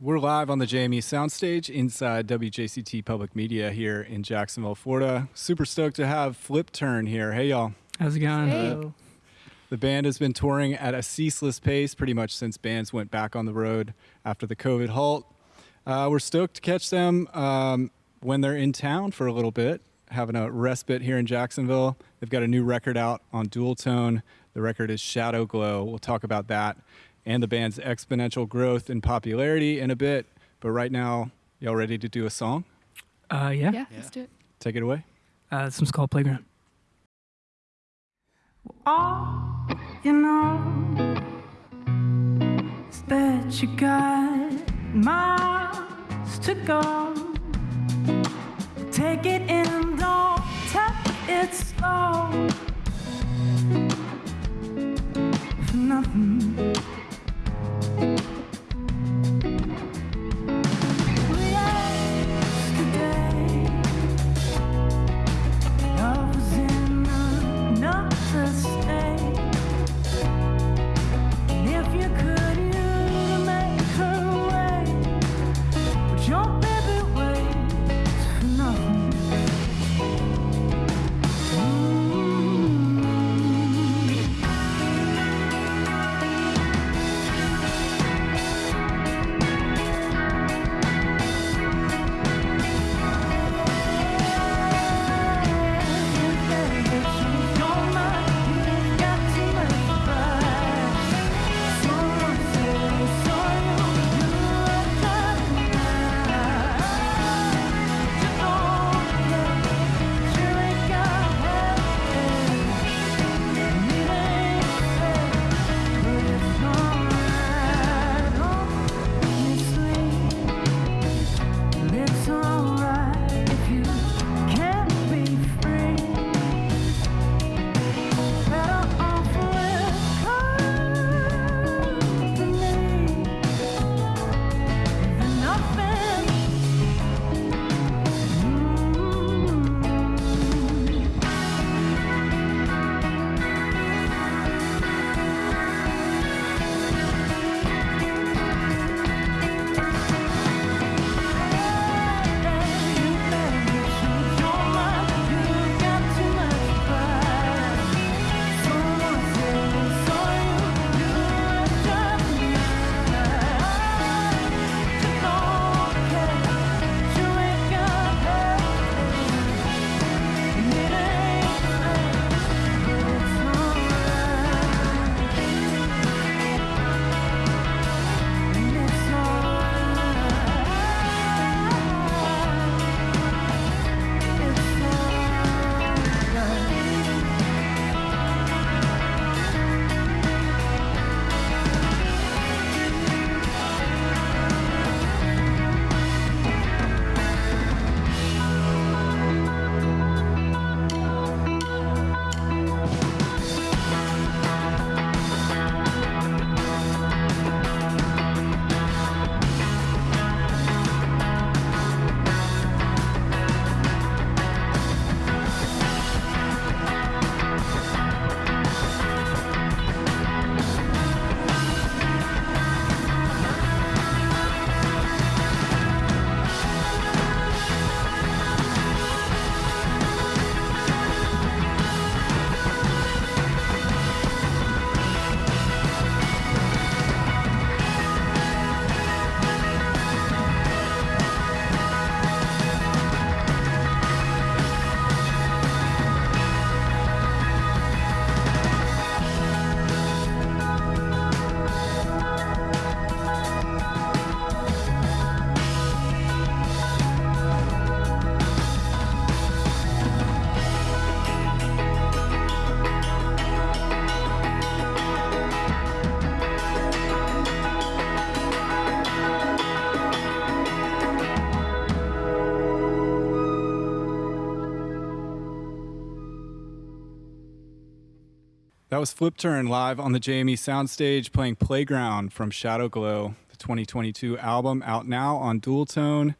We're live on the JME soundstage inside WJCT Public Media here in Jacksonville, Florida. Super stoked to have Flipturn here. Hey, y'all. How's it going? Hey. The band has been touring at a ceaseless pace pretty much since bands went back on the road after the COVID halt. Uh, we're stoked to catch them um, when they're in town for a little bit, having a respite here in Jacksonville. They've got a new record out on Dualtone. The record is Shadowglow. We'll talk about that and the band's exponential growth in popularity in a bit. But right now, y'all ready to do a song? Uh, yeah. Yeah, let's do it. Take it away. Uh, this one's called Playground. All you know is that you got miles to go. That was Flipturn live on the JME soundstage playing Playground from Shadowglow, the 2022 album out now on Dualtone.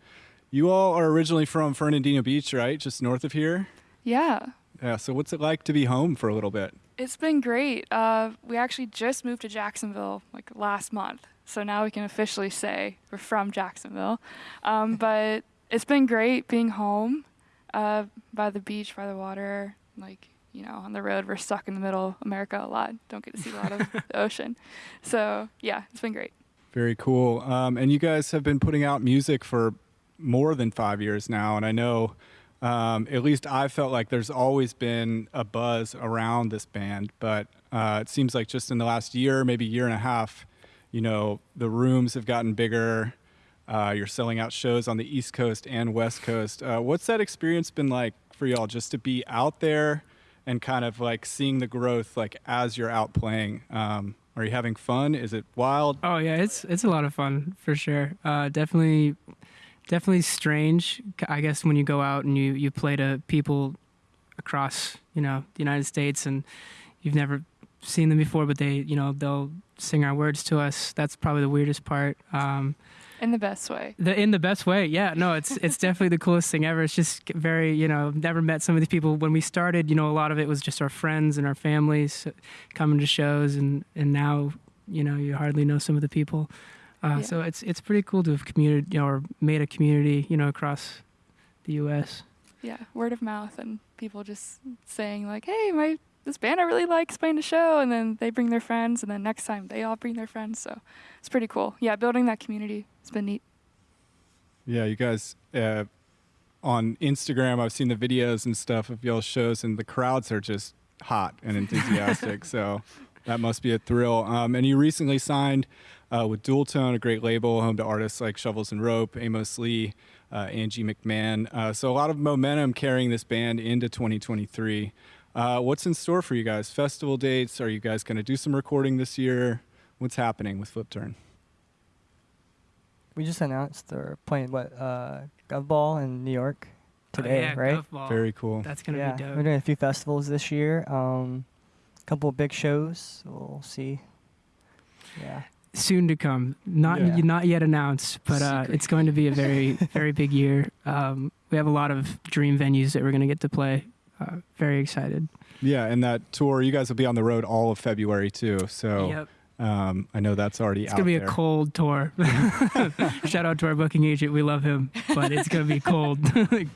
You all are originally from Fernandina Beach, right? Just north of here? Yeah, Yeah, so what's it like to be home for a little bit? it's been great. Uh, we actually just moved to Jacksonville like last month, so now we can officially say we're from Jacksonville. Um, but it's been great being home uh, by the beach, by the water. Like, you know, on the road, we're stuck in the middle of America a lot. Don't get to see a lot of the ocean. So, yeah, it's been great. Very cool. Um, and you guys have been putting out music for more than five years now. And I know, um, at least I felt like there's always been a buzz around this band. But uh, it seems like just in the last year, maybe year and a half, you know, the rooms have gotten bigger. Uh, you're selling out shows on the East Coast and West Coast. Uh, what's that experience been like for y'all just to be out there and kind of like seeing the growth like as you're out playing? Um, are you having fun? Is it wild? Oh yeah, it's it's a lot of fun for sure. Uh, definitely, definitely strange. I guess when you go out and you you play to people across you know the United States and you've never seen them before, but they you know they'll sing our words to us. That's probably the weirdest part. Um, In the best way. the in the best way. Yeah, no, it's it's definitely the coolest thing ever. It's just very you know never met some of these people when we started. You know, a lot of it was just our friends and our families coming to shows, and and now you know you hardly know some of the people. Uh, Yeah. So it's it's pretty cool to have community you know, or made a community you know across the U.S. Yeah, word of mouth and people just saying like, "Hey, my this band I really like is playing a show," and then they bring their friends, and then next time they all bring their friends. So it's pretty cool. Yeah, building that community has been neat. Yeah, you guys uh, on Instagram, I've seen the videos and stuff of y'all's shows, and the crowds are just hot and enthusiastic. so that must be a thrill. Um, and you recently signed uh, with Dualtone, a great label, home to artists like Shovels and Rope, Amos Lee, uh, Angie McMahon. Uh, so a lot of momentum carrying this band into 2023. Uh, what's in store for you guys? Festival dates? Are you guys going to do some recording this year? What's happening with Flipturn? We just announced they're playing what uh, Gov Ball in New York Oh, today, yeah, right? Gov Ball. Very cool. That's gonna yeah, be dope. we're doing a few festivals this year. Um, a couple of big shows. We'll see. Yeah, soon to come. Not Yeah. not yet announced, but uh, it's going to be a very very big year. Um, we have a lot of dream venues that we're going to get to play. Very excited. Yeah, and that tour, you guys will be on the road all of February too. So Yep. um, I know that's already It's gonna be there. a cold tour. Shout out to our booking agent. We love him, but it's gonna be cold.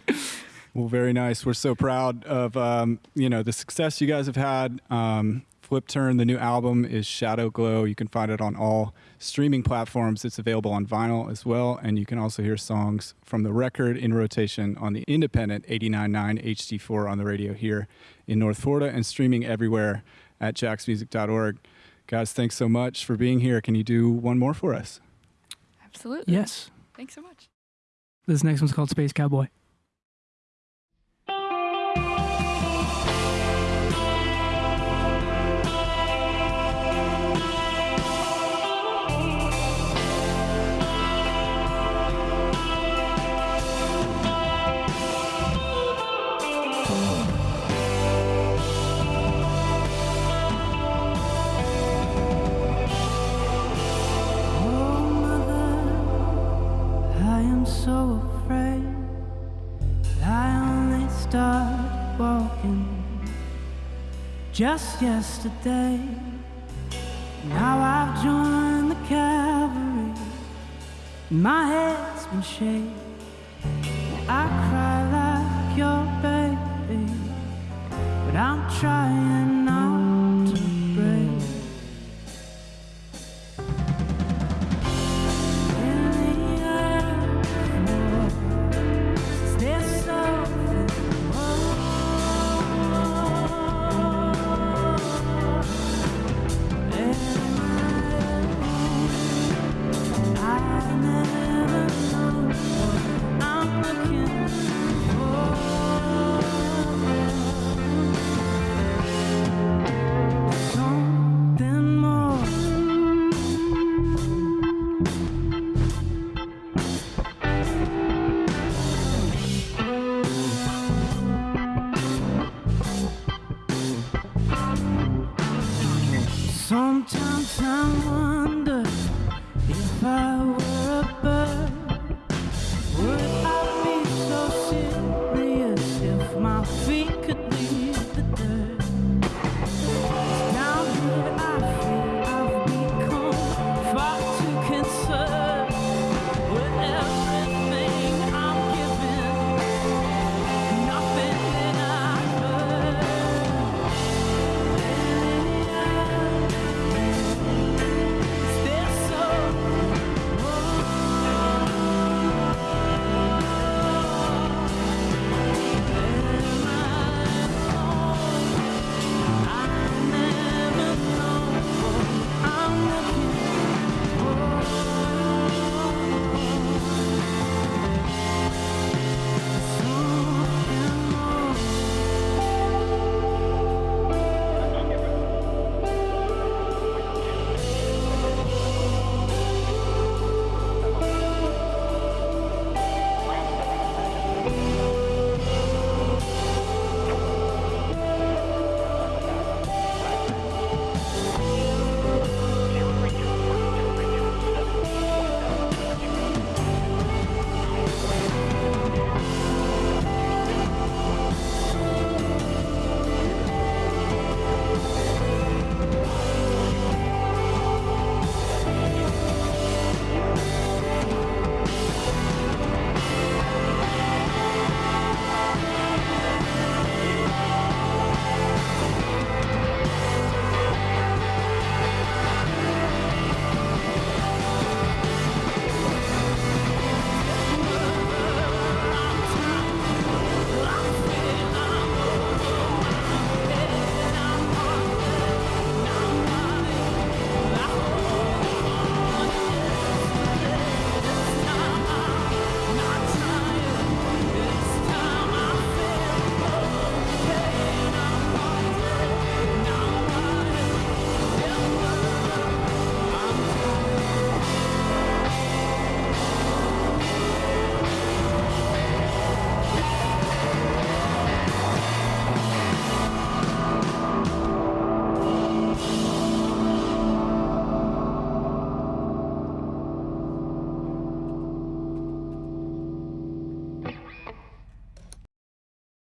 Well, very nice. We're so proud of um, you know the success you guys have had. Um, Flipturn, the new album is Shadowglow. You can find it on all streaming platforms. It's available on vinyl as well, and you can also hear songs from the record in rotation on the independent 89.9 HD4 on the radio here in North Florida, and streaming everywhere at jaxmusic.org. Guys, thanks so much for being here. Can you do one more for us? Absolutely. yes. Thanks so much. This next one's called Space Cowboy. Just yesterday. Now I've joined the cavalry. My head's been shaved. I cry like your baby, but I'm trying Sometimes I wonder if I were a